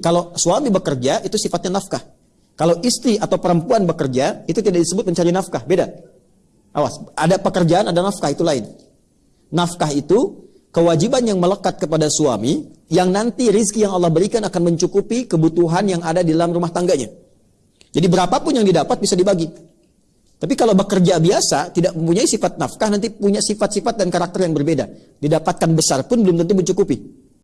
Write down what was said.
kalau suami bekerja itu sifatnya nafkah. Kalau istri atau perempuan bekerja itu tidak disebut mencari nafkah, beda. Awas, ada pekerjaan, ada nafkah itu lain. Nafkah itu kewajiban yang melekat kepada suami yang nanti rizki yang Allah berikan akan mencukupi kebutuhan yang ada di dalam rumah tangganya. Jadi berapapun yang didapat bisa dibagi. Tapi kalau bekerja biasa tidak mempunyai sifat nafkah nanti punya sifat-sifat dan karakter yang berbeda. Didapatkan besar pun belum tentu mencukupi.